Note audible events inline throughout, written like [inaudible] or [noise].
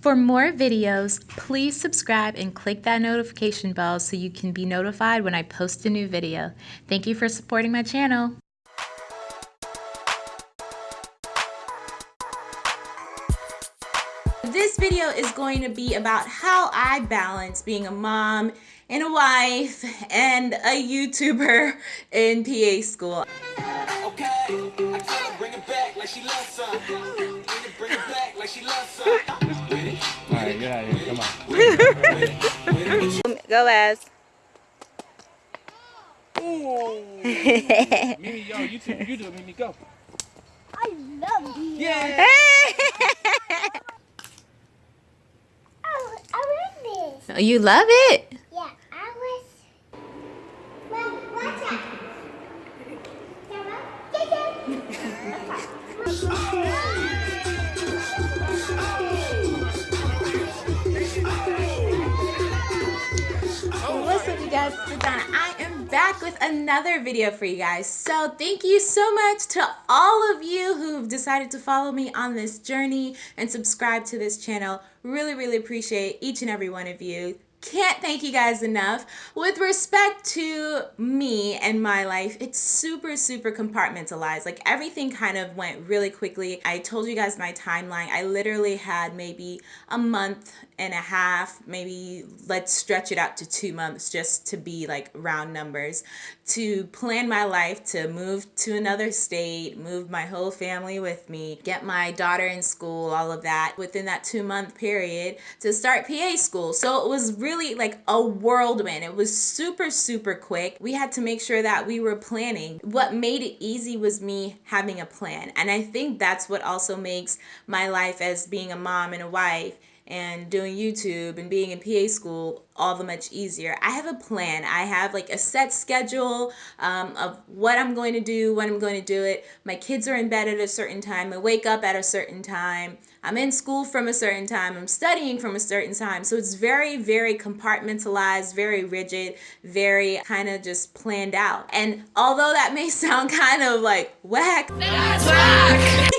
For more videos, please subscribe and click that notification bell so you can be notified when I post a new video. Thank you for supporting my channel. This video is going to be about how I balance being a mom and a wife and a YouTuber in PA school. Okay, like she loves some. Bring it back like she loves some. Alright, get out of here. Come on. Go, Les. Ooh. Mimi, yo, you, two, you do it, Mimi, go. I love you. Yeah. oh, I love this. Oh, you love it? Yeah, I was. Well, what's up, you guys, It's Donna. I am back with another video for you guys. So thank you so much to all of you who've decided to follow me on this journey and subscribe to this channel. Really, really appreciate each and every one of you can't thank you guys enough. With respect to me and my life, it's super, super compartmentalized. Like everything kind of went really quickly. I told you guys my timeline. I literally had maybe a month and a half, maybe let's stretch it out to two months just to be like round numbers, to plan my life, to move to another state, move my whole family with me, get my daughter in school, all of that within that two month period to start PA school. So it was really like a whirlwind. It was super, super quick. We had to make sure that we were planning. What made it easy was me having a plan. And I think that's what also makes my life as being a mom and a wife and doing YouTube and being in PA school all the much easier. I have a plan. I have like a set schedule um, of what I'm going to do, when I'm going to do it. My kids are in bed at a certain time. I wake up at a certain time. I'm in school from a certain time. I'm studying from a certain time. So it's very, very compartmentalized, very rigid, very kind of just planned out. And although that may [laughs] sound kind of like whack, that's whack.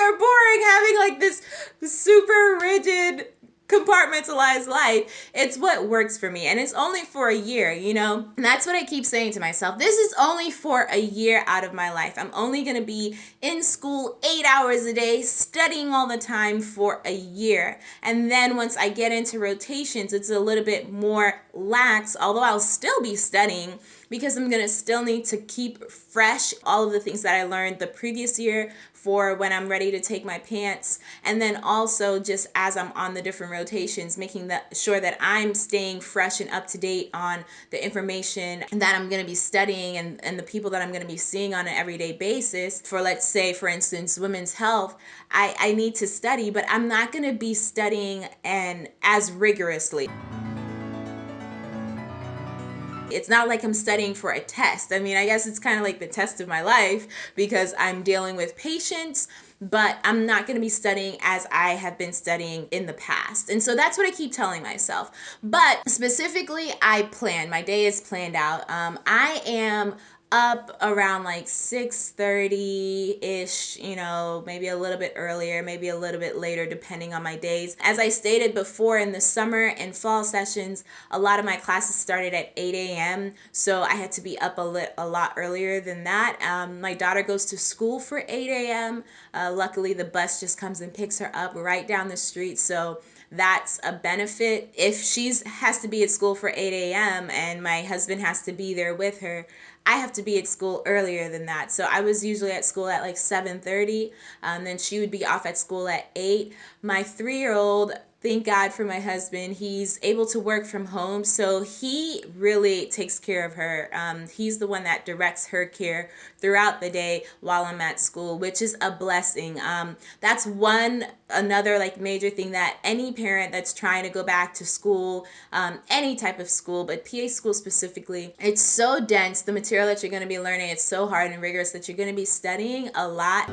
or boring having like this super rigid compartmentalized life. It's what works for me. And it's only for a year, you know? And that's what I keep saying to myself. This is only for a year out of my life. I'm only going to be in school eight hours a day, studying all the time for a year. And then once I get into rotations, it's a little bit more lax, although I'll still be studying because I'm going to still need to keep fresh all of the things that I learned the previous year for when I'm ready to take my PANCE. And then also just as I'm on the different rotations, making sure that I'm staying fresh and up to date on the information that I'm going to be studying and, and the people that I'm going to be seeing on an everyday basis. For let's say, for instance, women's health, I, I need to study, but I'm not going to be studying and as rigorously. It's not like I'm studying for a test. I mean, I guess it's kind of like the test of my life because I'm dealing with patients but I'm not going to be studying as I have been studying in the past. And so that's what I keep telling myself. But specifically, I plan. My day is planned out. Um, I am up around like 6.30ish you know maybe a little bit earlier maybe a little bit later depending on my days. As i stated before in the summer and fall sessions a lot of my classes started at 8 a.m so i had to be up a, lit, a lot earlier than that. Um, my daughter goes to school for 8 a.m uh, luckily the bus just comes and picks her up right down the street so that's a benefit. If she's has to be at school for 8 a.m. and my husband has to be there with her, I have to be at school earlier than that. So I was usually at school at like 7.30. Um, then she would be off at school at 8. My three-year-old thank God for my husband. He's able to work from home, so he really takes care of her. Um, he's the one that directs her care throughout the day while I'm at school, which is a blessing. Um, that's one another like major thing that any parent that's trying to go back to school, um, any type of school, but PA school specifically, it's so dense. The material that you're going to be learning, it's so hard and rigorous that you're going to be studying a lot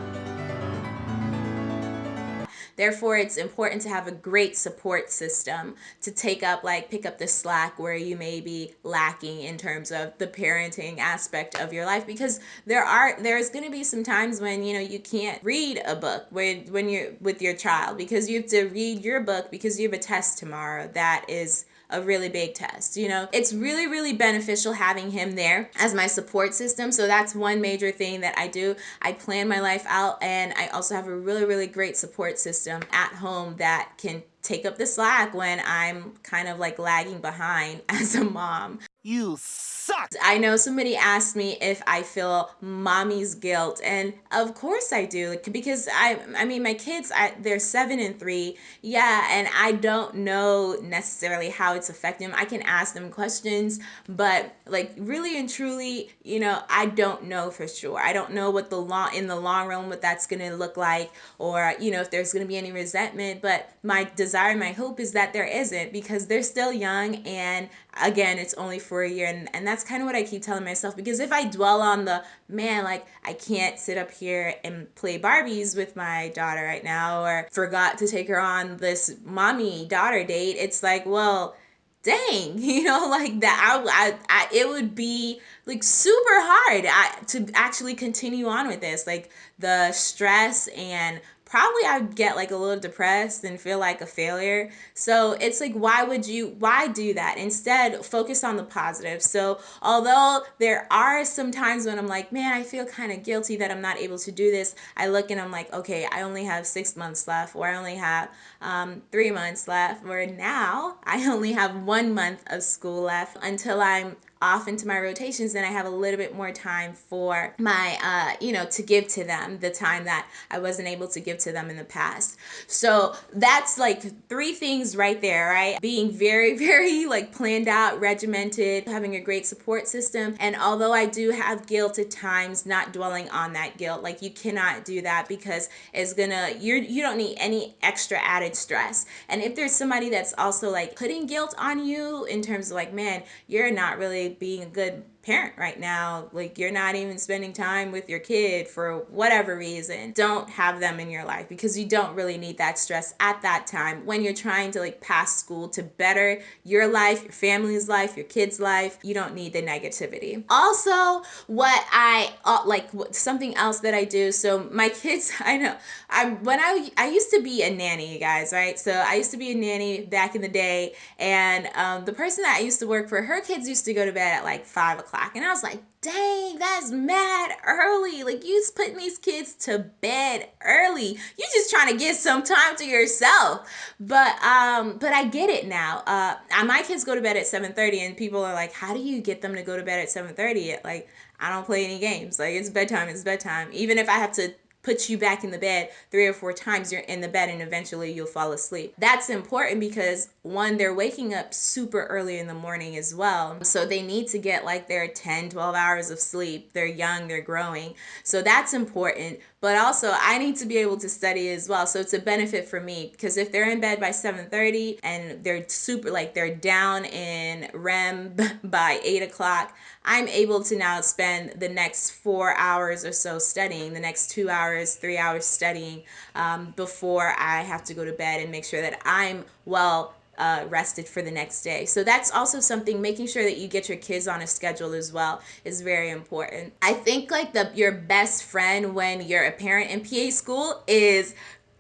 Therefore, it's important to have a great support system to take up, like, pick up the slack where you may be lacking in terms of the parenting aspect of your life. Because there are there's going to be some times when you know you can't read a book when when you're with your child because you have to read your book because you have a test tomorrow that is a really big test. You know, it's really, really beneficial having him there as my support system. So that's one major thing that I do. I plan my life out and I also have a really, really great support system at home that can take up the slack when I'm kind of like lagging behind [laughs] as a mom. You suck. I know somebody asked me if I feel mommy's guilt, and of course I do, because I, I mean, my kids, I, they're seven and three, yeah, and I don't know necessarily how it's affecting them. I can ask them questions, but like really and truly, you know, I don't know for sure. I don't know what the long in the long run what that's gonna look like, or you know, if there's gonna be any resentment. But my desire, my hope is that there isn't because they're still young, and again, it's only for a year. And, and that's kind of what I keep telling myself because if I dwell on the man, like I can't sit up here and play Barbies with my daughter right now, or forgot to take her on this mommy daughter date, it's like, well, dang, [laughs] you know, like that. I, I, I it would be like super hard I, to actually continue on with this. Like the stress and probably I'd get like a little depressed and feel like a failure. So it's like, why would you, why do that? Instead, focus on the positive. So although there are some times when I'm like, man, I feel kind of guilty that I'm not able to do this, I look and I'm like, okay, I only have six months left, or I only have um, three months left, or now I only have one month of school left until I'm off into my rotations, then I have a little bit more time for my, uh, you know, to give to them the time that I wasn't able to give to them in the past. So that's like three things right there, right? Being very, [laughs] very like planned out, regimented, having a great support system. And although I do have guilt at times, not dwelling on that guilt, like you cannot do that because it's gonna, you're, you don't need any extra added stress. And if there's somebody that's also like putting guilt on you in terms of like, man, you're not really being a good parent right now, like you're not even spending time with your kid for whatever reason, don't have them in your life because you don't really need that stress at that time when you're trying to like pass school to better your life, your family's life, your kids' life. You don't need the negativity. Also, what I uh, like something else that I do. So my kids, [laughs] I know, I when I I used to be a nanny, you guys, right? So I used to be a nanny back in the day, and um, the person that I used to work for, her kids used to go to bed at like five o'clock o'clock. And I was like, dang, that's mad early. Like, you just putting these kids to bed early. You're just trying to get some time to yourself. But um, but I get it now. Uh, my kids go to bed at 7:30, and people are like, how do you get them to go to bed at 7:30? Like, I don't play any games. Like, it's bedtime. It's bedtime. Even if I have to puts you back in the bed three or four times you're in the bed and eventually you'll fall asleep. That's important because one they're waking up super early in the morning as well. So they need to get like their 10 12 hours of sleep. They're young they're growing. So that's important. But also I need to be able to study as well. So it's a benefit for me because if they're in bed by 7.30 and they're super, like they're down in REM [laughs] by 8 o'clock, I'm able to now spend the next four hours or so studying, the next two hours, three hours studying um, before I have to go to bed and make sure that I'm well uh, rested for the next day. So that's also something making sure that you get your kids on a schedule as well is very important. I think like the your best friend when you're a parent in PA school is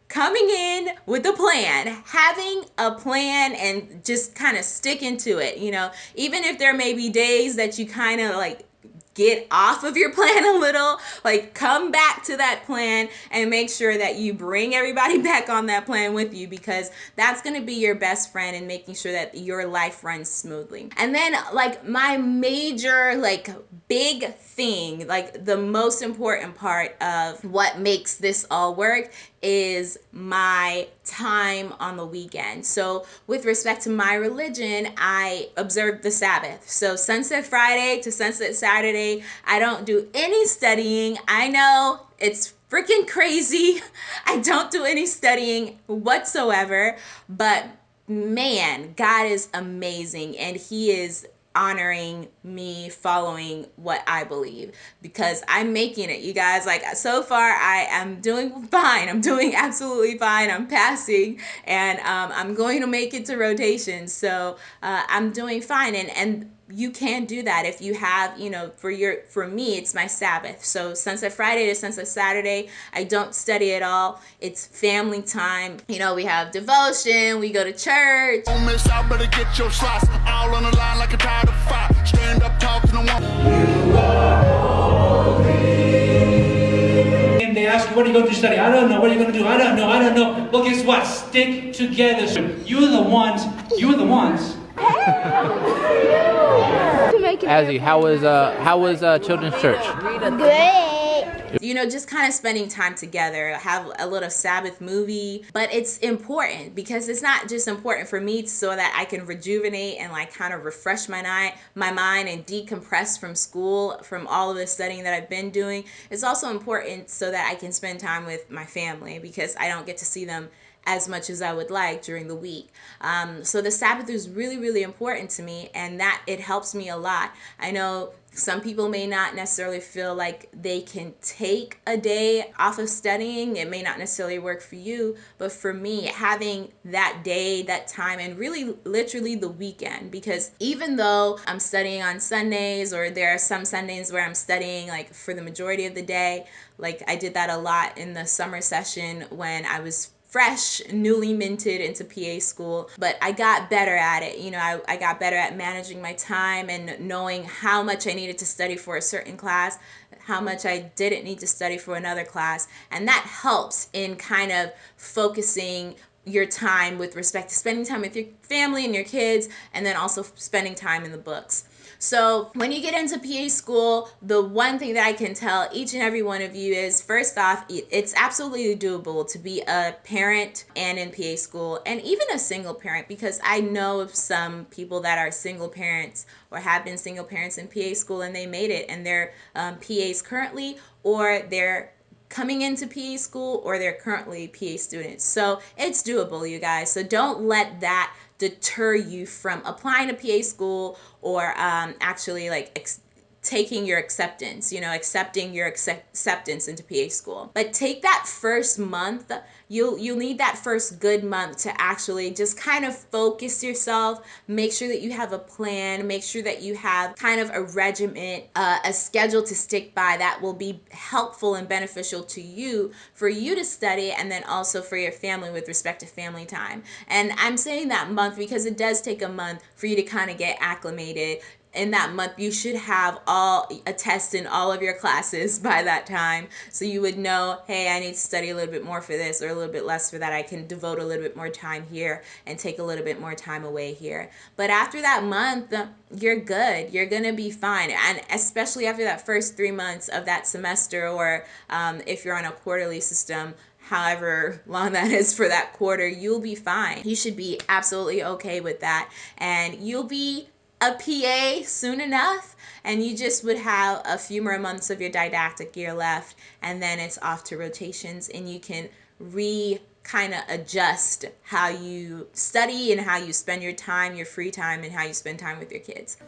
coming in with a plan, having a plan and just kind of sticking to it, you know, even if there may be days that you kind of like get off of your [laughs] plan a little, like come back to that plan and make sure that you bring everybody [laughs] back on that plan with you because that's going to be your best friend in making sure that your life runs smoothly. And then like my major like big thing, like the most important part of what makes this all work is my time on the weekend. So, with respect to my religion, I observe the Sabbath. So, sunset Friday to sunset Saturday, I don't do any studying. I know it's freaking crazy. [laughs] I don't do any studying whatsoever, but man, God is amazing and He is honoring me following what I believe because I'm making it, you guys. Like, so far, I am doing [laughs] fine. I'm doing absolutely fine. I'm passing and um, I'm going to make it to rotation. So uh, I'm doing fine. And, and you can do that if you have you know for your for me it's my sabbath so sunset friday to sunset saturday i don't study at all it's family time you know we have devotion we go to church Don't miss out, better get your slots all on the line like a tide of fire. Stand up, talk to the one. And they ask you, what are you going to study? I don't know. What are you going to do? I don't know. I don't know. Well, guess what? Stick together. You're the ones. You're the ones. Azzy, how was uh how was uh children's church? Great. you know just kind of spending time together have a little sabbath movie but it's important because it's not just important for me so that i can rejuvenate and like kind of refresh my night my mind and decompress from school from all of the studying that i've been doing it's also important so that i can spend time with my family because i don't get to see them as much as I would like during the week. Um, so the Sabbath is really, really important to me, and that it helps me a lot. I know some people may not necessarily feel like they can take a day off of studying. It may not necessarily work for you, but for me, having that day, that time, and really literally the weekend, because even though I'm studying on Sundays, or there are some Sundays where I'm studying like for the majority of the day, like I did that a lot in the summer session when I was fresh, newly minted into PA school, but I got better at it. You know, I, I got better at managing my time and knowing how much I needed to study for a certain class, how much I didn't need to study for another class. And that helps in kind of focusing your time with respect to spending time with your family and your kids, and then also spending time in the books. So when you get into PA school, the one thing that I can tell each and every one of you is first off, it's absolutely doable to be a parent and in PA school and even a single parent because I know of some people that are single parents or have been single parents in PA school and they made it and they're um, PAs currently or they're coming into PA school or they're currently PA students. So it's doable, you guys. So don't let that deter you from applying to PA school or um, actually like ex- taking your acceptance, you know, accepting your accept- acceptance into PA school. But take that first month, you'll you'll need that first good month to actually just kind of focus yourself, make sure that you have a plan, make sure that you have kind of a regiment, uh, a schedule to stick by that will be helpful and beneficial to you for you to study and then also for your family with respect to family time. And I'm saying that month because it does take a month for you to kind of get acclimated in that month you should have all a test in all of your classes [laughs] by that time. So you would know hey i need to study a little bit more for this or a little bit less for that. I can devote a little bit more time here and take a little bit more time away here. But after that month you're good. You're gonna be fine. And especially after that first three months of that semester or um, if you're on a quarterly system however long that is for that quarter, you'll be fine. You should be absolutely okay with that. And you'll be a PA soon enough and you just would have a few more months of your didactic year left and then it's off to rotations and you can re kind of adjust how you study and how you spend your time, your free time and how you spend time with your kids. [laughs]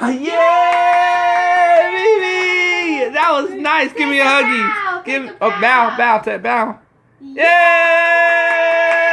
Yeah, baby! That was nice. Give me a huggy. Give oh bow, bow, bow, bow. Yeah!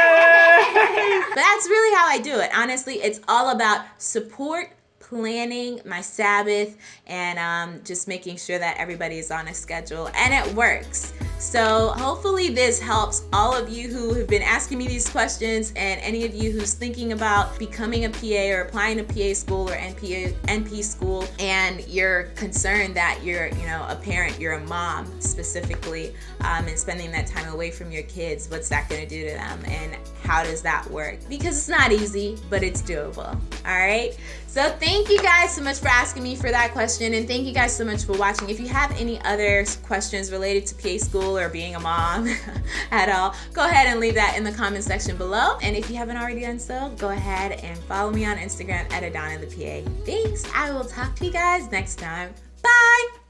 But that's really how I do it. Honestly, it's all about support, planning my Sabbath, and um, just making sure that everybody is on a schedule. And it works. So hopefully this helps all of you who have been asking me these questions and any of you who's thinking about becoming a PA or applying to PA school or NPA, NP school and you're concerned that you're, you know, a parent, you're a mom specifically, um, and spending that time away from your kids, what's that going to do to them and how does that work? Because it's not easy, but it's doable. All right. So thank you guys so much for asking me for that question and thank you guys so much for watching. If you have any other questions related to PA or being a mom [laughs] at all, go ahead and leave that in the comment section below. And if you haven't already done so, go ahead and follow me on Instagram at Adana the PA. Thanks. I will talk to you guys next time. Bye.